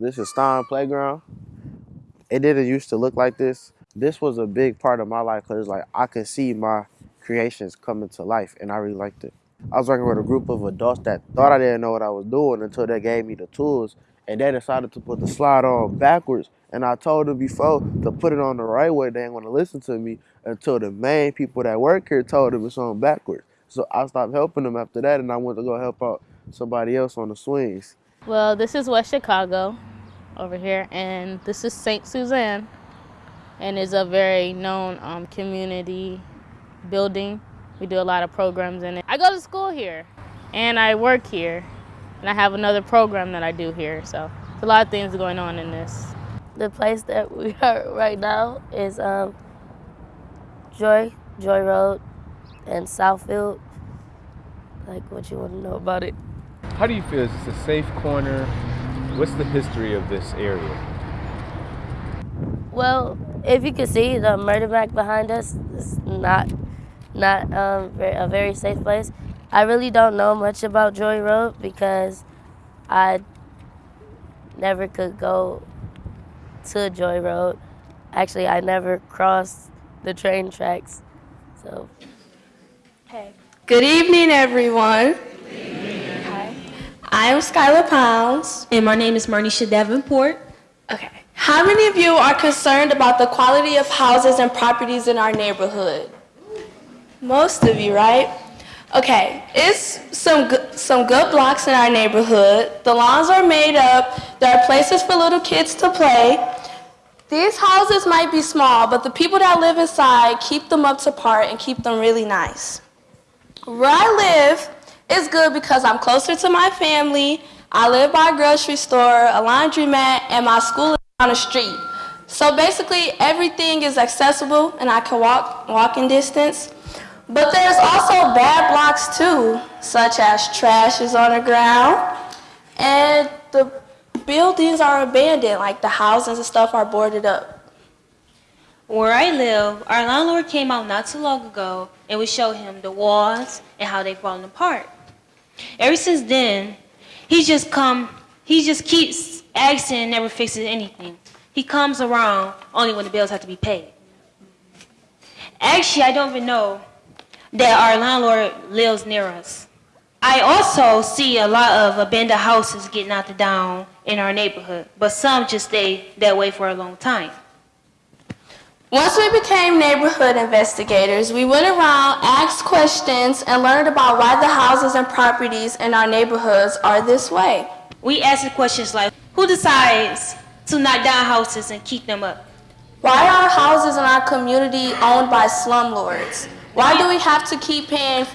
This is Stein Playground. It didn't used to look like this. This was a big part of my life because like I could see my creations coming to life and I really liked it. I was working with a group of adults that thought I didn't know what I was doing until they gave me the tools and they decided to put the slide on backwards. And I told them before to put it on the right way. They ain't to listen to me until the main people that work here told them it's on backwards. So I stopped helping them after that and I went to go help out somebody else on the swings. Well, this is West Chicago over here, and this is St. Suzanne, and is a very known um, community building. We do a lot of programs in it. I go to school here, and I work here, and I have another program that I do here. So there's a lot of things going on in this. The place that we are right now is um, Joy, Joy Road, and Southfield. Like, what you want to know about it? How do you feel? Is this a safe corner? What's the history of this area? Well, if you can see the murder back behind us, it's not not um, a very safe place. I really don't know much about Joy Road because I never could go to Joy Road. Actually, I never crossed the train tracks. So, hey. Good evening, everyone. I am Skylar Pounds. And my name is Marnisha Davenport. Okay. How many of you are concerned about the quality of houses and properties in our neighborhood? Most of you, right? Okay, it's some good, some good blocks in our neighborhood. The lawns are made up. There are places for little kids to play. These houses might be small, but the people that live inside keep them up to par and keep them really nice. Where I live, it's good because I'm closer to my family. I live by a grocery store, a laundromat, and my school is on the street. So basically, everything is accessible and I can walk walking distance. But there's also bad blocks too, such as trash is on the ground and the buildings are abandoned, like the houses and stuff are boarded up. Where I live, our landlord came out not too long ago and we showed him the walls and how they've fallen apart. Ever since then, he just come, he just keeps asking and never fixes anything. He comes around only when the bills have to be paid. Actually, I don't even know that our landlord lives near us. I also see a lot of abandoned houses getting knocked down in our neighborhood, but some just stay that way for a long time. Once we became neighborhood investigators, we went around, asked questions, and learned about why the houses and properties in our neighborhoods are this way. We asked questions like, who decides to knock down houses and keep them up? Why are houses in our community owned by slumlords? Why do we have to keep paying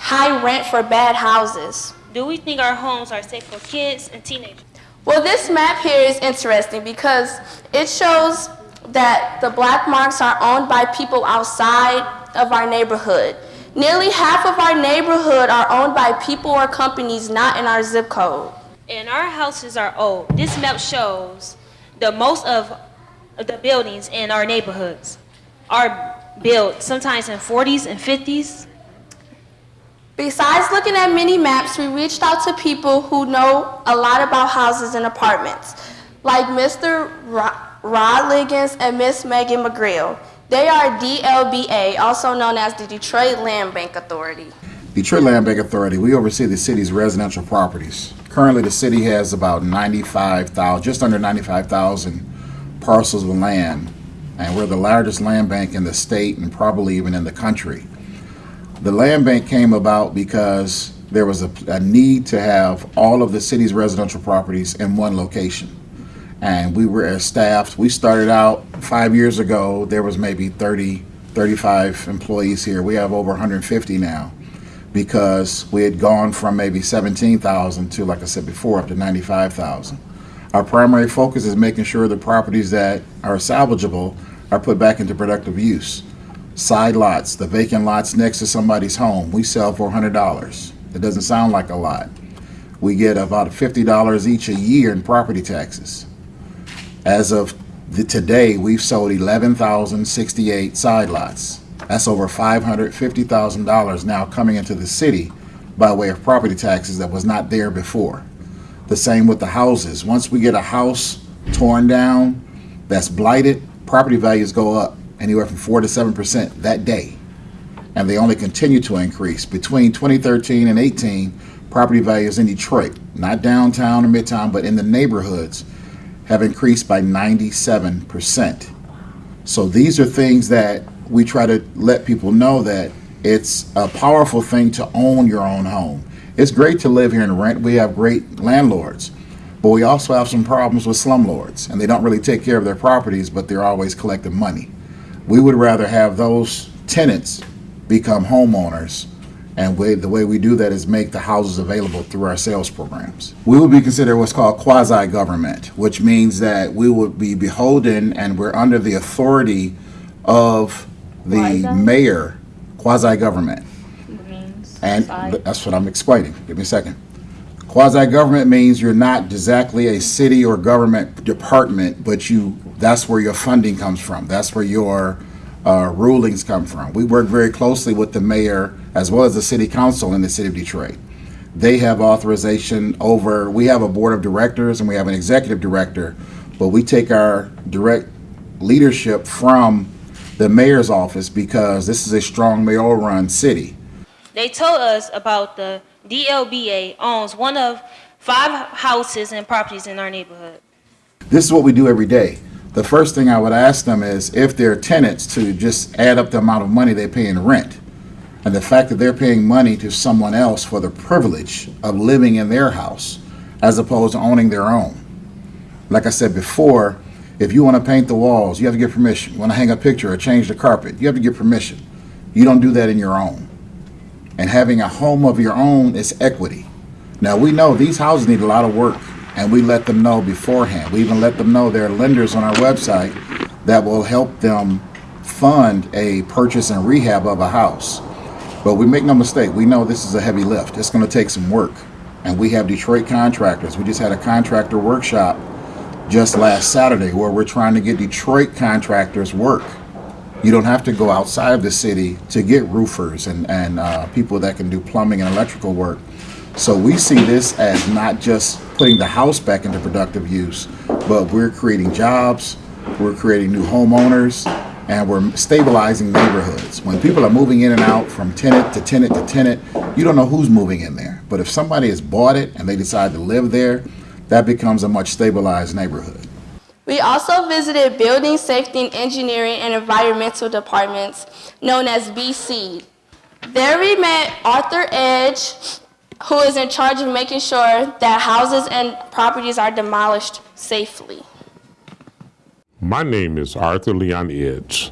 high rent for bad houses? Do we think our homes are safe for kids and teenagers? Well, this map here is interesting because it shows that the black marks are owned by people outside of our neighborhood. Nearly half of our neighborhood are owned by people or companies not in our zip code. And our houses are old. This map shows the most of the buildings in our neighborhoods are built sometimes in 40s and 50s. Besides looking at mini maps, we reached out to people who know a lot about houses and apartments, like Mr. Rod Liggins and Miss Megan McGreal. They are DLBA, also known as the Detroit Land Bank Authority. Detroit Land Bank Authority, we oversee the city's residential properties. Currently, the city has about 95,000, just under 95,000 parcels of land, and we're the largest land bank in the state and probably even in the country. The land bank came about because there was a, a need to have all of the city's residential properties in one location and we were as staffed. We started out five years ago. There was maybe 30, 35 employees here. We have over 150 now because we had gone from maybe 17,000 to, like I said before, up to 95,000. Our primary focus is making sure the properties that are salvageable are put back into productive use. Side lots, the vacant lots next to somebody's home, we sell for $100. It doesn't sound like a lot. We get about $50 each a year in property taxes. As of the, today, we've sold 11,068 side lots. That's over $550,000 now coming into the city by way of property taxes that was not there before. The same with the houses. Once we get a house torn down that's blighted, property values go up anywhere from 4 to 7% that day. And they only continue to increase. Between 2013 and 18, property values in Detroit, not downtown or midtown, but in the neighborhoods, have increased by 97%. So these are things that we try to let people know that it's a powerful thing to own your own home. It's great to live here and rent. We have great landlords, but we also have some problems with slumlords, and they don't really take care of their properties, but they're always collecting money. We would rather have those tenants become homeowners and way, the way we do that is make the houses available through our sales programs. We would be considered what's called quasi-government, which means that we would be beholden and we're under the authority of the Quasi? mayor, quasi-government. And side. that's what I'm explaining. Give me a second. Quasi-government means you're not exactly a city or government department, but you, that's where your funding comes from. That's where your uh, rulings come from. We work very closely with the mayor as well as the city council in the city of Detroit. They have authorization over, we have a board of directors and we have an executive director, but we take our direct leadership from the mayor's office because this is a strong mayoral-run city. They told us about the DLBA owns one of five houses and properties in our neighborhood. This is what we do every day. The first thing I would ask them is if they're tenants to just add up the amount of money they pay in rent. And the fact that they're paying money to someone else for the privilege of living in their house as opposed to owning their own. Like I said before, if you want to paint the walls, you have to get permission. You want to hang a picture or change the carpet, you have to get permission. You don't do that in your own. And having a home of your own is equity. Now, we know these houses need a lot of work, and we let them know beforehand. We even let them know there are lenders on our website that will help them fund a purchase and rehab of a house. But we make no mistake, we know this is a heavy lift. It's going to take some work. And we have Detroit contractors. We just had a contractor workshop just last Saturday where we're trying to get Detroit contractors work. You don't have to go outside of the city to get roofers and, and uh, people that can do plumbing and electrical work. So we see this as not just putting the house back into productive use, but we're creating jobs, we're creating new homeowners, and we're stabilizing neighborhoods. When people are moving in and out from tenant to tenant to tenant, you don't know who's moving in there. But if somebody has bought it and they decide to live there, that becomes a much stabilized neighborhood. We also visited Building Safety and Engineering and Environmental Departments, known as BC. There we met Arthur Edge, who is in charge of making sure that houses and properties are demolished safely. My name is Arthur Leon Edge.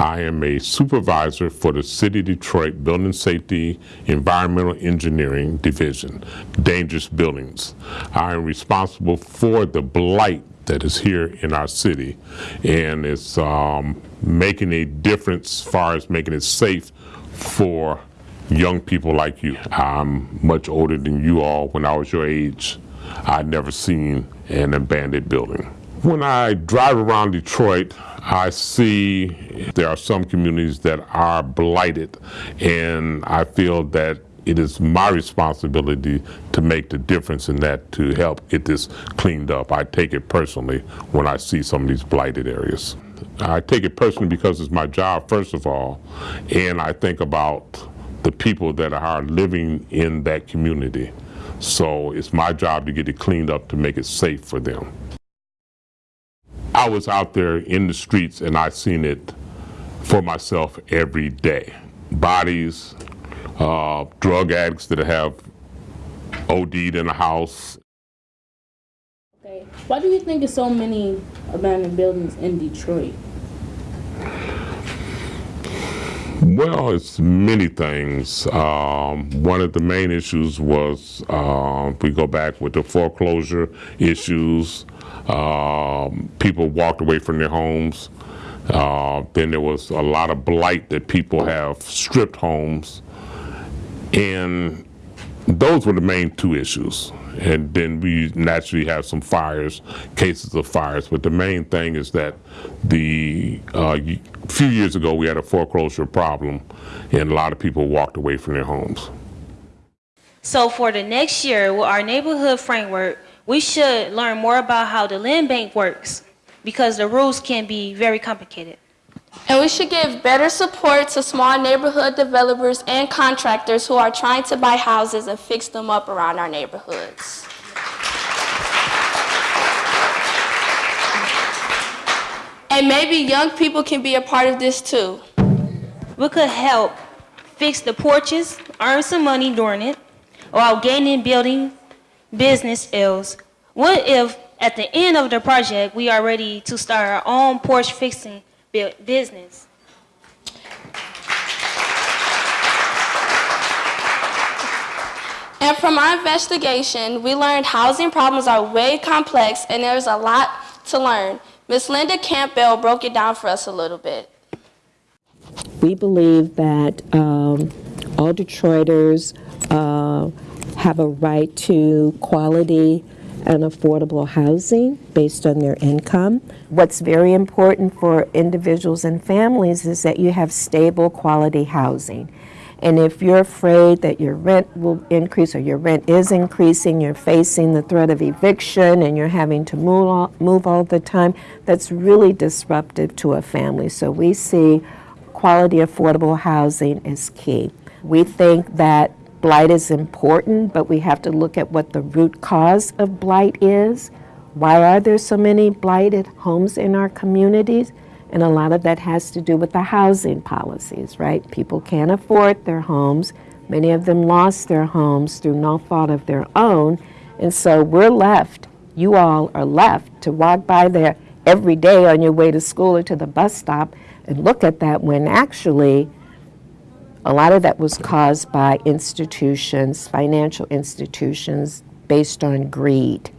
I am a supervisor for the City Detroit Building Safety Environmental Engineering Division, Dangerous Buildings. I am responsible for the blight that is here in our city and it's um, making a difference as far as making it safe for young people like you. I'm much older than you all. When I was your age, I'd never seen an abandoned building. When I drive around Detroit, I see there are some communities that are blighted, and I feel that it is my responsibility to make the difference in that to help get this cleaned up. I take it personally when I see some of these blighted areas. I take it personally because it's my job, first of all, and I think about the people that are living in that community. So it's my job to get it cleaned up to make it safe for them. I was out there in the streets and I seen it for myself every day. Bodies, uh, drug addicts that have OD'd in a house. Okay. Why do you think there's so many abandoned buildings in Detroit? Well, it's many things. Um, one of the main issues was uh, we go back with the foreclosure issues. Um, people walked away from their homes. Uh, then there was a lot of blight that people have stripped homes. And those were the main two issues. And then we naturally have some fires, cases of fires. But the main thing is that the uh, y- few years ago we had a foreclosure problem, and a lot of people walked away from their homes. So for the next year, with our neighborhood framework, we should learn more about how the land bank works because the rules can be very complicated. And we should give better support to small neighborhood developers and contractors who are trying to buy houses and fix them up around our neighborhoods. And maybe young people can be a part of this too. We could help fix the porches, earn some money during it, while gaining building business skills. What if at the end of the project we are ready to start our own porch fixing business? And from our investigation, we learned housing problems are way complex and there's a lot to learn. Ms. Linda Campbell broke it down for us a little bit. We believe that um, all Detroiters uh, have a right to quality and affordable housing based on their income. What's very important for individuals and families is that you have stable quality housing. And if you're afraid that your rent will increase or your rent is increasing, you're facing the threat of eviction and you're having to move all, move all the time, that's really disruptive to a family. So we see quality affordable housing is key. We think that blight is important, but we have to look at what the root cause of blight is. Why are there so many blighted homes in our communities? And a lot of that has to do with the housing policies, right? People can't afford their homes. Many of them lost their homes through no fault of their own. And so we're left, you all are left to walk by there every day on your way to school or to the bus stop and look at that when actually a lot of that was caused by institutions, financial institutions based on greed,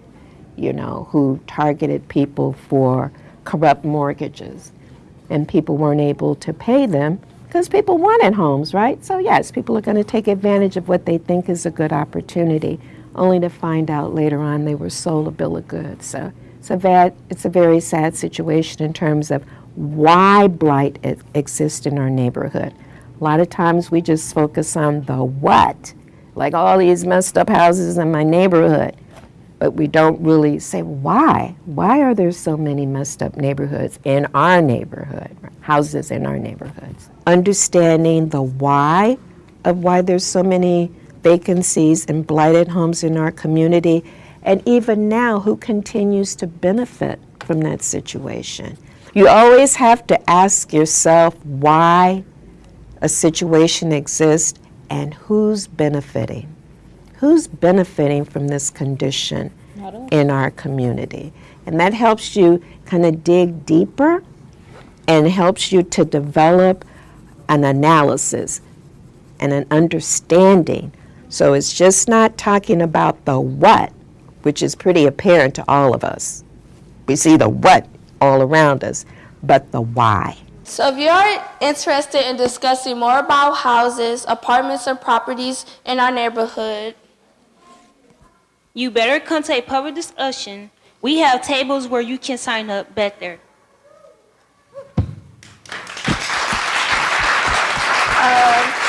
you know, who targeted people for corrupt mortgages. And people weren't able to pay them because people wanted homes, right? So, yes, people are going to take advantage of what they think is a good opportunity, only to find out later on they were sold a bill of goods. So, it's a, bad, it's a very sad situation in terms of why blight exists in our neighborhood. A lot of times we just focus on the what, like all these messed up houses in my neighborhood, but we don't really say why. Why are there so many messed up neighborhoods in our neighborhood, houses in our neighborhoods? Understanding the why of why there's so many vacancies and blighted homes in our community, and even now, who continues to benefit from that situation. You always have to ask yourself why a situation exists and who's benefiting. Who's benefiting from this condition in our community? And that helps you kind of dig deeper and helps you to develop an analysis and an understanding. So it's just not talking about the what, which is pretty apparent to all of us. We see the what all around us, but the why. So if you're interested in discussing more about houses, apartments, and properties in our neighborhood, You better come to a public discussion. We have tables where you can sign up there. um,